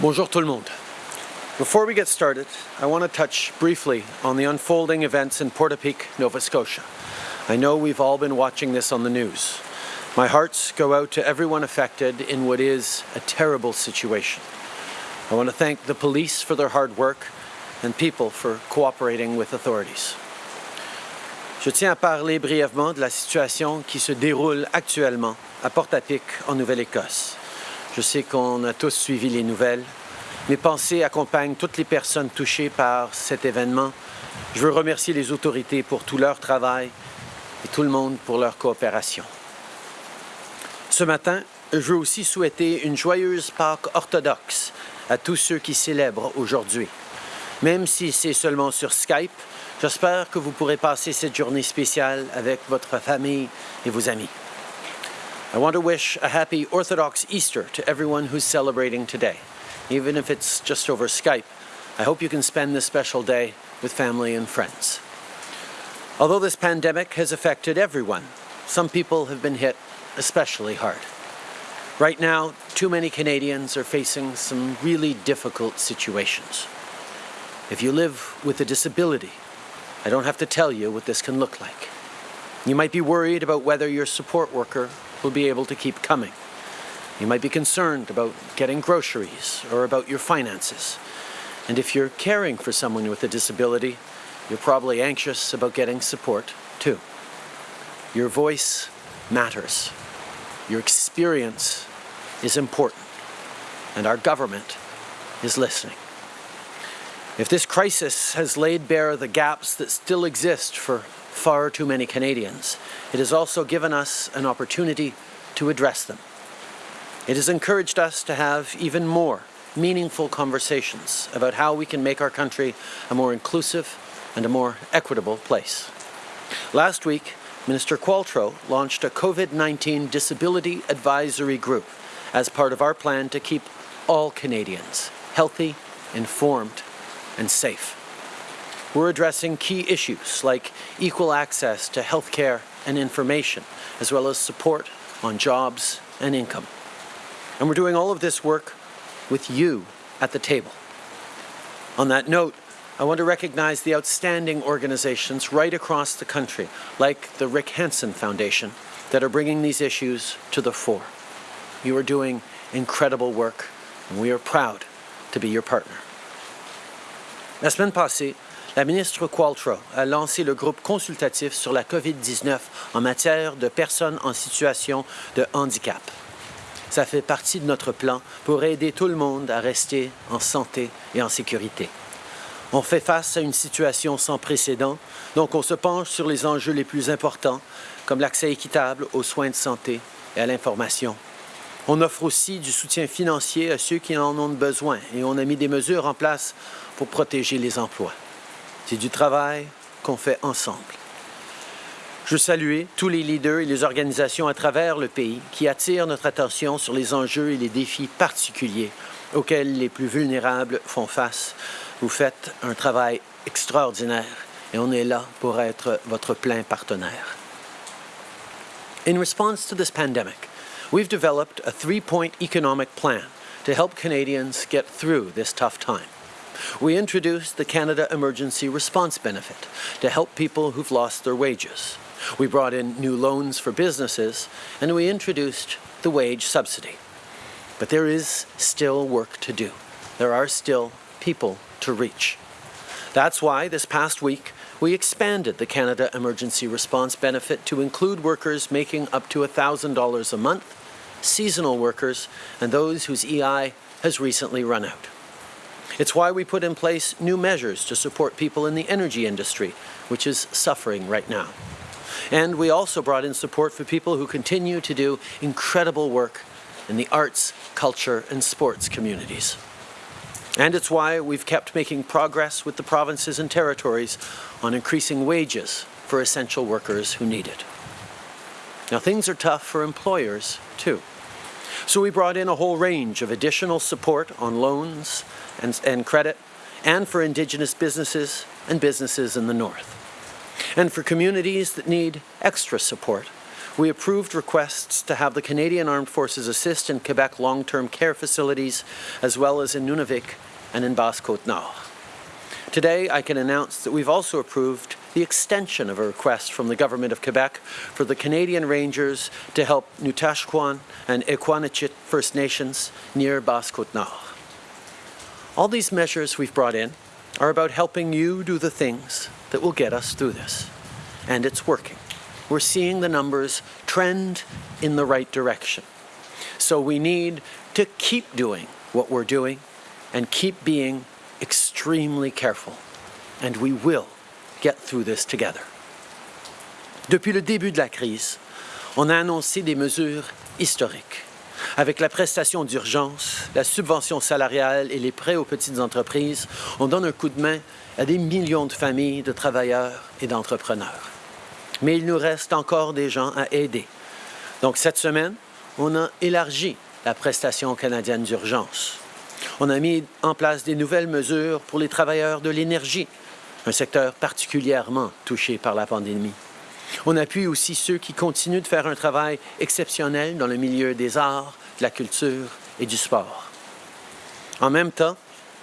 Bonjour tout le monde. Before we get started, I want to touch briefly on the unfolding events in Portapique, Nova Scotia. I know we've all been watching this on the news. My hearts go out to everyone affected in what is a terrible situation. I want to thank the police for their hard work and people for cooperating with authorities. Je tiens à parler brièvement de la situation qui se déroule actuellement à Portapique, en Nouvelle-Écosse. Je sais qu'on a tous suivi les nouvelles. Mes pensées accompagnent toutes les personnes touchées par cet événement. Je veux remercier les autorités pour tout leur travail et tout le monde pour leur coopération. Ce matin, je veux aussi souhaiter une joyeuse Pâques orthodoxe à tous ceux qui célèbrent aujourd'hui. Même si c'est seulement sur Skype, j'espère que vous pourrez passer cette journée spéciale avec votre famille et vos amis. I want to wish a happy Orthodox Easter to everyone who's celebrating today. Even if it's just over Skype, I hope you can spend this special day with family and friends. Although this pandemic has affected everyone, some people have been hit especially hard. Right now, too many Canadians are facing some really difficult situations. If you live with a disability, I don't have to tell you what this can look like. You might be worried about whether your support worker will be able to keep coming. You might be concerned about getting groceries or about your finances. And if you're caring for someone with a disability, you're probably anxious about getting support too. Your voice matters. Your experience is important. And our government is listening. If this crisis has laid bare the gaps that still exist for far too many Canadians, it has also given us an opportunity to address them. It has encouraged us to have even more meaningful conversations about how we can make our country a more inclusive and a more equitable place. Last week, Minister Qualtrough launched a COVID-19 Disability Advisory Group as part of our plan to keep all Canadians healthy, informed and safe. We're addressing key issues like equal access to health care and information, as well as support on jobs and income. And we're doing all of this work with you at the table. On that note, I want to recognize the outstanding organizations right across the country, like the Rick Hansen Foundation, that are bringing these issues to the fore. You are doing incredible work, and we are proud to be your partner. La semaine la ministre Qualtrough a lancé le groupe consultatif sur la COVID-19 en matière de personnes en situation de handicap. Ça fait partie de notre plan pour aider tout le monde à rester en santé et en sécurité. On fait face à une situation sans précédent, donc on se penche sur les enjeux les plus importants, comme l'accès équitable aux soins de santé et à l'information. On offre aussi du soutien financier à ceux qui en ont besoin et on a mis des mesures en place pour protéger les emplois. C'est du travail qu'on fait ensemble. Je veux saluer tous les leaders et les organisations à travers le pays qui attirent notre attention sur les enjeux et les défis particuliers auxquels les plus vulnérables font face. Vous faites un travail extraordinaire et on est là pour être votre plein partenaire. In response to this pandemic, we've developed a three-point economic plan to help Canadians get through this tough time. We introduced the Canada Emergency Response Benefit to help people who've lost their wages. We brought in new loans for businesses, and we introduced the wage subsidy. But there is still work to do. There are still people to reach. That's why this past week, we expanded the Canada Emergency Response Benefit to include workers making up to $1,000 a month, seasonal workers, and those whose EI has recently run out. It's why we put in place new measures to support people in the energy industry, which is suffering right now. And we also brought in support for people who continue to do incredible work in the arts, culture and sports communities. And it's why we've kept making progress with the provinces and territories on increasing wages for essential workers who need it. Now things are tough for employers too. So we brought in a whole range of additional support on loans and, and credit and for Indigenous businesses and businesses in the North. And for communities that need extra support, we approved requests to have the Canadian Armed Forces assist in Quebec long-term care facilities, as well as in Nunavik and in Basse-Côte-Nord. Today, I can announce that we've also approved the extension of a request from the Government of Quebec for the Canadian Rangers to help Nutashkuan and Ekuanitshit First Nations near Basse-Côte-Nord. All these measures we've brought in are about helping you do the things that will get us through this. And it's working. We're seeing the numbers trend in the right direction. So we need to keep doing what we're doing and keep being extremely careful. And we will get through this together. Depuis le début de la crise, on a annoncé des mesures historiques. Avec la prestation d'urgence, la subvention salariale et les prêts aux petites entreprises, on donne un coup de main à des millions de familles, de travailleurs et d'entrepreneurs. Mais il nous reste encore des gens à aider. Donc cette semaine, on a élargi la prestation canadienne d'urgence. On a mis en place des nouvelles mesures pour les travailleurs de l'énergie, un secteur particulièrement touché par la pandémie. On appuie aussi ceux qui continuent de faire un travail exceptionnel dans le milieu des arts, de la culture et du sport. En même temps,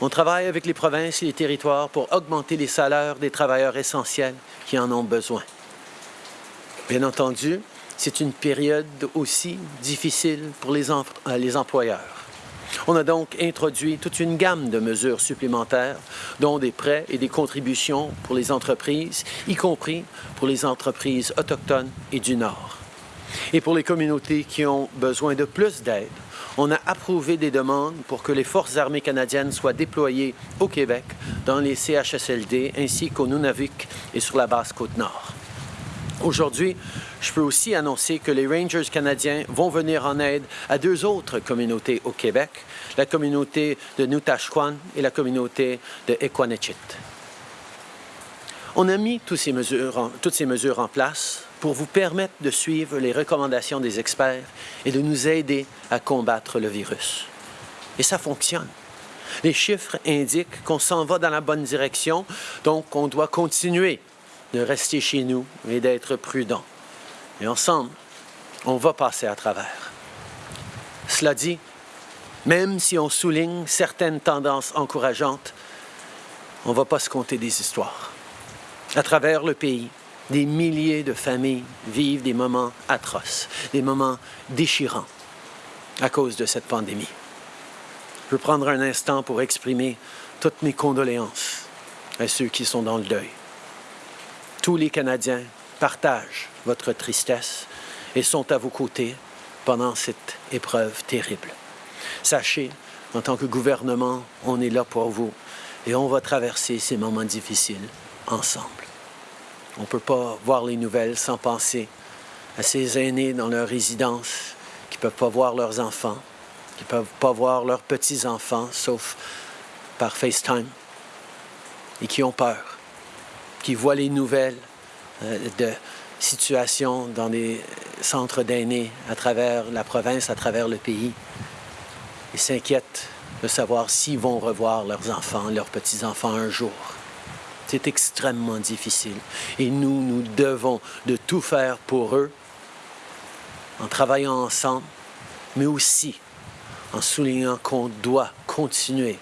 on travaille avec les provinces et les territoires pour augmenter les salaires des travailleurs essentiels qui en ont besoin. Bien entendu, c'est une période aussi difficile pour les, euh, les employeurs. On a donc introduit toute une gamme de mesures supplémentaires, dont des prêts et des contributions pour les entreprises, y compris pour les entreprises autochtones et du Nord. Et pour les communautés qui ont besoin de plus d'aide, on a approuvé des demandes pour que les Forces armées canadiennes soient déployées au Québec, dans les CHSLD, ainsi qu'au Nunavik et sur la basse Côte-Nord. Aujourd'hui, je peux aussi annoncer que les Rangers canadiens vont venir en aide à deux autres communautés au Québec, la communauté de Nutashquan et la communauté de Equanichit. On a mis toutes ces, mesures en, toutes ces mesures en place pour vous permettre de suivre les recommandations des experts et de nous aider à combattre le virus. Et ça fonctionne. Les chiffres indiquent qu'on s'en va dans la bonne direction, donc on doit continuer de rester chez nous et d'être prudent. Et ensemble, on va passer à travers. Cela dit, même si on souligne certaines tendances encourageantes, on ne va pas se compter des histoires. À travers le pays, des milliers de familles vivent des moments atroces, des moments déchirants à cause de cette pandémie. Je veux prendre un instant pour exprimer toutes mes condoléances à ceux qui sont dans le deuil. Tous les Canadiens partagent votre tristesse et sont à vos côtés pendant cette épreuve terrible. Sachez, en tant que gouvernement, on est là pour vous et on va traverser ces moments difficiles ensemble. On ne peut pas voir les nouvelles sans penser à ces aînés dans leur résidence qui ne peuvent pas voir leurs enfants, qui ne peuvent pas voir leurs petits-enfants, sauf par FaceTime, et qui ont peur qui voient les nouvelles euh, de situations dans des centres d'aînés à travers la province, à travers le pays. Ils s'inquiètent de savoir s'ils vont revoir leurs enfants, leurs petits-enfants un jour. C'est extrêmement difficile. Et nous, nous devons de tout faire pour eux, en travaillant ensemble, mais aussi en soulignant qu'on doit continuer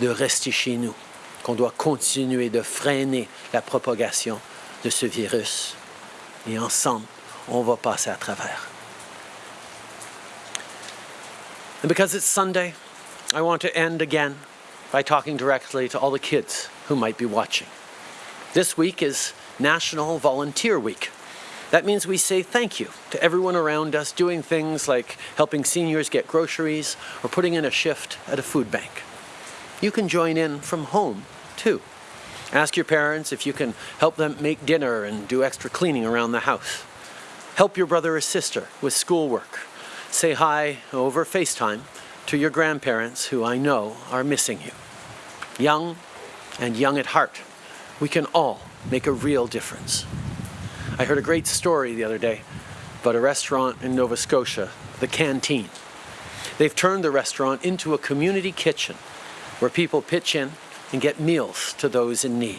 de rester chez nous, qu'on doit continuer de freiner la propagation de ce virus. Et ensemble, on va passer à travers. And because it's Sunday, I want to end again by talking directly to all the kids who might be watching. This week is National Volunteer Week. That means we say thank you to everyone around us doing things like helping seniors get groceries or putting in a shift at a food bank. You can join in from home, too. Ask your parents if you can help them make dinner and do extra cleaning around the house. Help your brother or sister with schoolwork. Say hi over FaceTime to your grandparents who I know are missing you. Young and young at heart, we can all make a real difference. I heard a great story the other day about a restaurant in Nova Scotia, the Canteen. They've turned the restaurant into a community kitchen where people pitch in and get meals to those in need.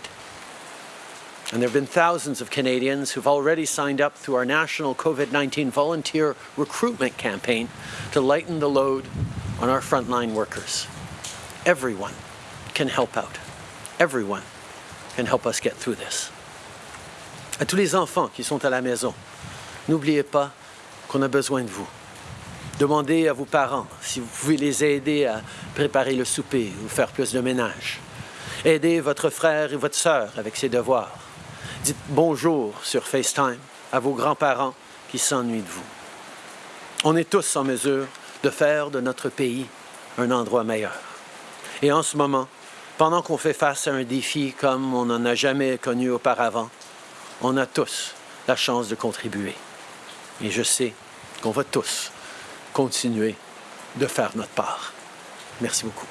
And there have been thousands of Canadians who've already signed up through our national COVID-19 volunteer recruitment campaign to lighten the load on our frontline workers. Everyone can help out. Everyone can help us get through this. À tous les enfants qui sont à la maison, n'oubliez pas qu'on a besoin de vous. Demandez à vos parents si vous pouvez les aider à préparer le souper ou faire plus de ménage. Aidez votre frère et votre sœur avec ses devoirs. Dites bonjour sur FaceTime à vos grands-parents qui s'ennuient de vous. On est tous en mesure de faire de notre pays un endroit meilleur. Et en ce moment, pendant qu'on fait face à un défi comme on n'en a jamais connu auparavant, on a tous la chance de contribuer. Et je sais qu'on va tous continuer de faire notre part. Merci beaucoup.